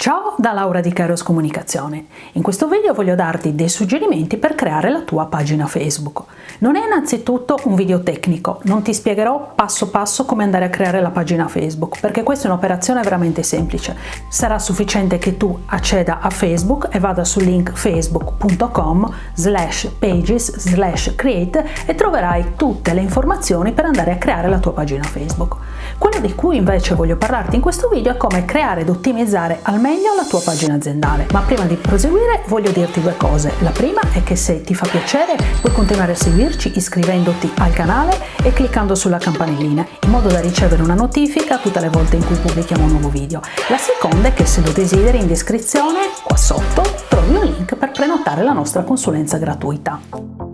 Ciao da Laura di Kairos Comunicazione. In questo video voglio darti dei suggerimenti per creare la tua pagina Facebook. Non è innanzitutto un video tecnico, non ti spiegherò passo passo come andare a creare la pagina Facebook, perché questa è un'operazione veramente semplice. Sarà sufficiente che tu acceda a Facebook e vada sul link facebook.com slash pages slash create e troverai tutte le informazioni per andare a creare la tua pagina Facebook. Quello di cui invece voglio parlarti in questo video è come creare ed ottimizzare al meglio la tua pagina aziendale. Ma prima di proseguire voglio dirti due cose. La prima è che se ti fa piacere puoi continuare a seguirci iscrivendoti al canale e cliccando sulla campanellina in modo da ricevere una notifica tutte le volte in cui pubblichiamo un nuovo video. La seconda è che se lo desideri in descrizione qua sotto trovi un link per prenotare la nostra consulenza gratuita.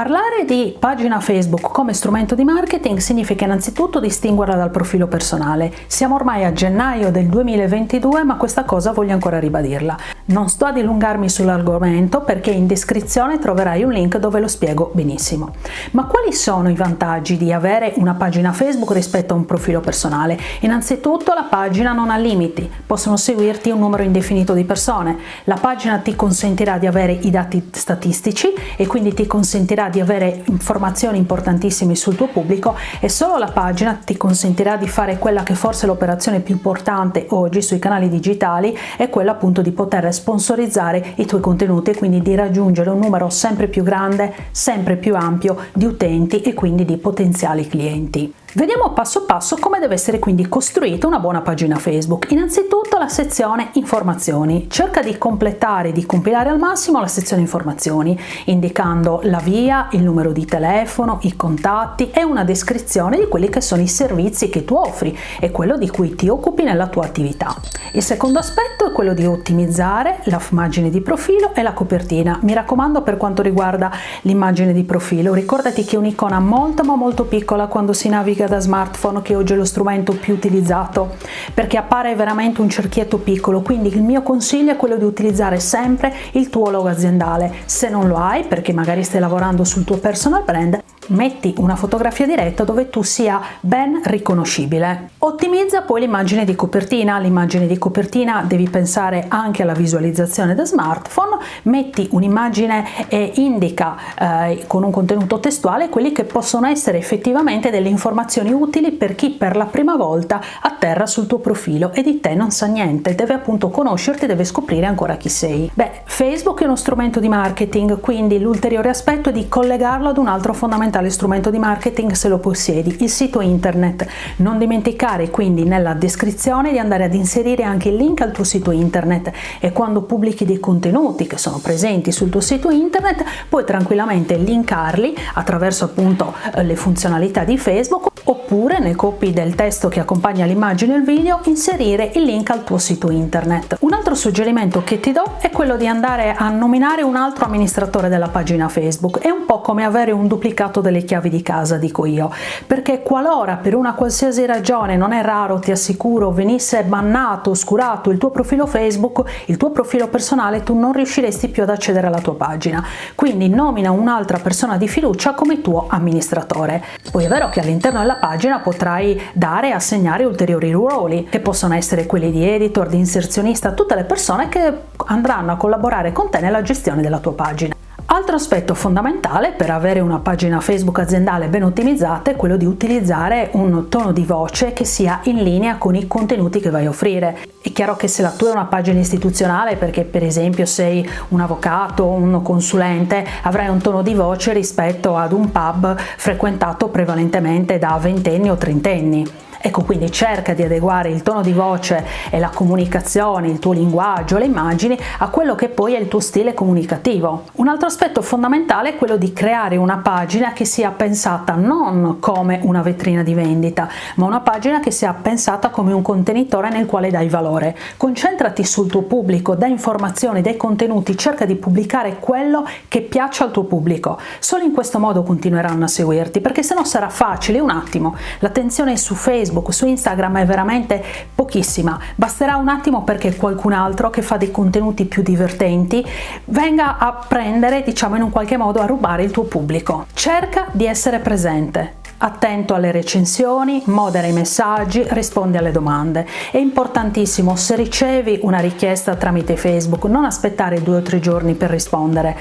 Parlare di pagina Facebook come strumento di marketing significa innanzitutto distinguerla dal profilo personale. Siamo ormai a gennaio del 2022 ma questa cosa voglio ancora ribadirla. Non sto a dilungarmi sull'argomento perché in descrizione troverai un link dove lo spiego benissimo. Ma quali sono i vantaggi di avere una pagina Facebook rispetto a un profilo personale? Innanzitutto la pagina non ha limiti, possono seguirti un numero indefinito di persone. La pagina ti consentirà di avere i dati statistici e quindi ti consentirà di avere informazioni importantissime sul tuo pubblico e solo la pagina ti consentirà di fare quella che forse è l'operazione più importante oggi sui canali digitali è quella appunto di poter sponsorizzare i tuoi contenuti e quindi di raggiungere un numero sempre più grande, sempre più ampio di utenti e quindi di potenziali clienti. Vediamo passo passo come deve essere quindi costruita una buona pagina Facebook. Innanzitutto la sezione informazioni. Cerca di completare, di compilare al massimo la sezione informazioni, indicando la via, il numero di telefono, i contatti e una descrizione di quelli che sono i servizi che tu offri e quello di cui ti occupi nella tua attività. Il secondo aspetto è quello di ottimizzare l'immagine di profilo e la copertina. Mi raccomando per quanto riguarda l'immagine di profilo, ricordati che è un'icona molto ma molto piccola quando si naviga grafica da smartphone che oggi è lo strumento più utilizzato perché appare veramente un cerchietto piccolo. Quindi il mio consiglio è quello di utilizzare sempre il tuo logo aziendale. Se non lo hai perché magari stai lavorando sul tuo personal brand metti una fotografia diretta dove tu sia ben riconoscibile. Ottimizza poi l'immagine di copertina, l'immagine di copertina devi pensare anche alla visualizzazione da smartphone, metti un'immagine e indica eh, con un contenuto testuale quelli che possono essere effettivamente delle informazioni utili per chi per la prima volta atterra sul tuo profilo e di te non sa niente, deve appunto conoscerti, deve scoprire ancora chi sei. Beh, Facebook è uno strumento di marketing, quindi l'ulteriore aspetto è di collegarlo ad un altro fondamentale fondamentale strumento di marketing se lo possiedi, il sito internet. Non dimenticare quindi nella descrizione di andare ad inserire anche il link al tuo sito internet e quando pubblichi dei contenuti che sono presenti sul tuo sito internet puoi tranquillamente linkarli attraverso appunto eh, le funzionalità di Facebook oppure nel copy del testo che accompagna l'immagine e il video inserire il link al tuo sito internet. Un altro suggerimento che ti do è quello di andare a nominare un altro amministratore della pagina Facebook, è un po' come avere un duplicato delle chiavi di casa dico io, perché qualora per una qualsiasi ragione, non è raro ti assicuro, venisse bannato, oscurato il tuo profilo Facebook, il tuo profilo personale, tu non riusciresti più ad accedere alla tua pagina, quindi nomina un'altra persona di fiducia come tuo amministratore. Poi è vero che all'interno della pagina potrai dare e assegnare ulteriori ruoli che possono essere quelli di editor, di inserzionista, tutte le persone che andranno a collaborare con te nella gestione della tua pagina. Altro aspetto fondamentale per avere una pagina Facebook aziendale ben ottimizzata è quello di utilizzare un tono di voce che sia in linea con i contenuti che vai a offrire. È chiaro che se la tua è una pagina istituzionale perché per esempio sei un avvocato o un consulente avrai un tono di voce rispetto ad un pub frequentato prevalentemente da ventenni o trentenni. Ecco, quindi cerca di adeguare il tono di voce e la comunicazione, il tuo linguaggio, le immagini a quello che poi è il tuo stile comunicativo. Un altro aspetto fondamentale è quello di creare una pagina che sia pensata non come una vetrina di vendita, ma una pagina che sia pensata come un contenitore nel quale dai valore. Concentrati sul tuo pubblico, dai informazioni, dai contenuti, cerca di pubblicare quello che piace al tuo pubblico. Solo in questo modo continueranno a seguirti, perché se no sarà facile, un attimo, l'attenzione su Facebook, Facebook, su Instagram è veramente pochissima, basterà un attimo perché qualcun altro che fa dei contenuti più divertenti venga a prendere, diciamo in un qualche modo, a rubare il tuo pubblico. Cerca di essere presente, attento alle recensioni, modera i messaggi, risponde alle domande. È importantissimo se ricevi una richiesta tramite Facebook non aspettare due o tre giorni per rispondere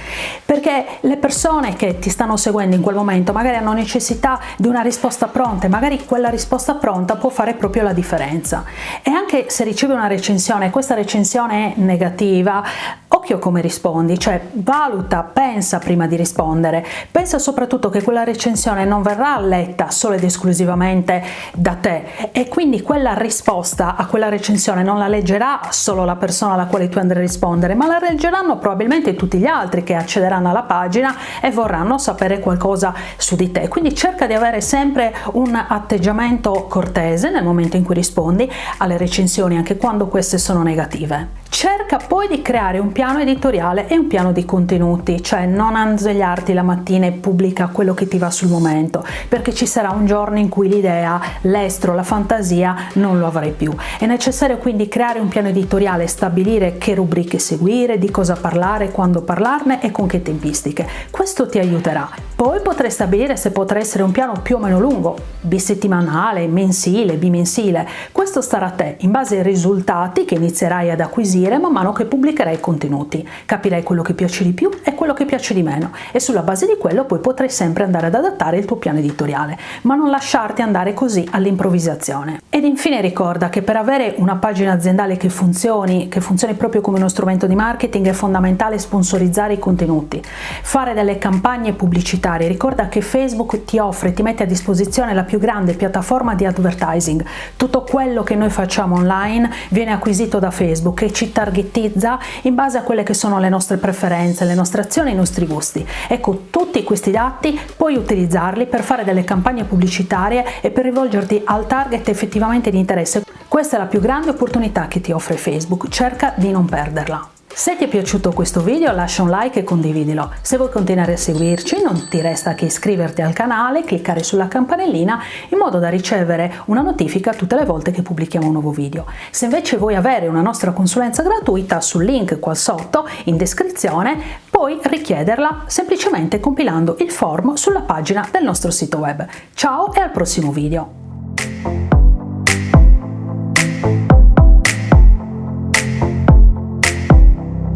perché le persone che ti stanno seguendo in quel momento magari hanno necessità di una risposta pronta e magari quella risposta pronta può fare proprio la differenza. E anche se ricevi una recensione e questa recensione è negativa, occhio come rispondi, cioè valuta, pensa prima di rispondere, pensa soprattutto che quella recensione non verrà letta solo ed esclusivamente da te e quindi quella risposta a quella recensione non la leggerà solo la persona alla quale tu andrai a rispondere, ma la leggeranno probabilmente tutti gli altri che accederanno alla pagina e vorranno sapere qualcosa su di te. Quindi cerca di avere sempre un atteggiamento cortese nel momento in cui rispondi alle recensioni, anche quando queste sono negative. Cerca poi di creare un piano editoriale e un piano di contenuti, cioè non svegliarti la mattina e pubblica quello che ti va sul momento, perché ci sarà un giorno in cui l'idea, l'estro, la fantasia non lo avrai più. È necessario quindi creare un piano editoriale, stabilire che rubriche seguire, di cosa parlare, quando parlarne e con che tempistiche. Questo ti aiuterà. Poi potrai stabilire se potrà essere un piano più o meno lungo, bisettimanale, mensile, bimensile. Questo starà a te, in base ai risultati che inizierai ad acquisire man mano che pubblicherai i contenuti. Capirai quello che piace di più e quello che piace di meno e sulla base di quello poi potrai sempre andare ad adattare il tuo piano editoriale, ma non lasciarti andare così all'improvvisazione. Ed infine ricorda che per avere una pagina aziendale che funzioni, che funzioni proprio come uno strumento di marketing, è fondamentale sponsorizzare i contenuti, fare delle campagne pubblicitarie. Ricorda che Facebook ti offre, ti mette a disposizione la più grande piattaforma di advertising. Tutto quello che noi facciamo online viene acquisito da Facebook e ci targetizza in base a quelle che sono le nostre preferenze, le nostre azioni, i nostri gusti. Ecco, tutti questi dati puoi utilizzarli per fare delle campagne pubblicitarie e per rivolgerti al target effettivamente di interesse. Questa è la più grande opportunità che ti offre Facebook, cerca di non perderla. Se ti è piaciuto questo video lascia un like e condividilo. Se vuoi continuare a seguirci non ti resta che iscriverti al canale, cliccare sulla campanellina in modo da ricevere una notifica tutte le volte che pubblichiamo un nuovo video. Se invece vuoi avere una nostra consulenza gratuita sul link qua sotto in descrizione puoi richiederla semplicemente compilando il form sulla pagina del nostro sito web. Ciao e al prossimo video!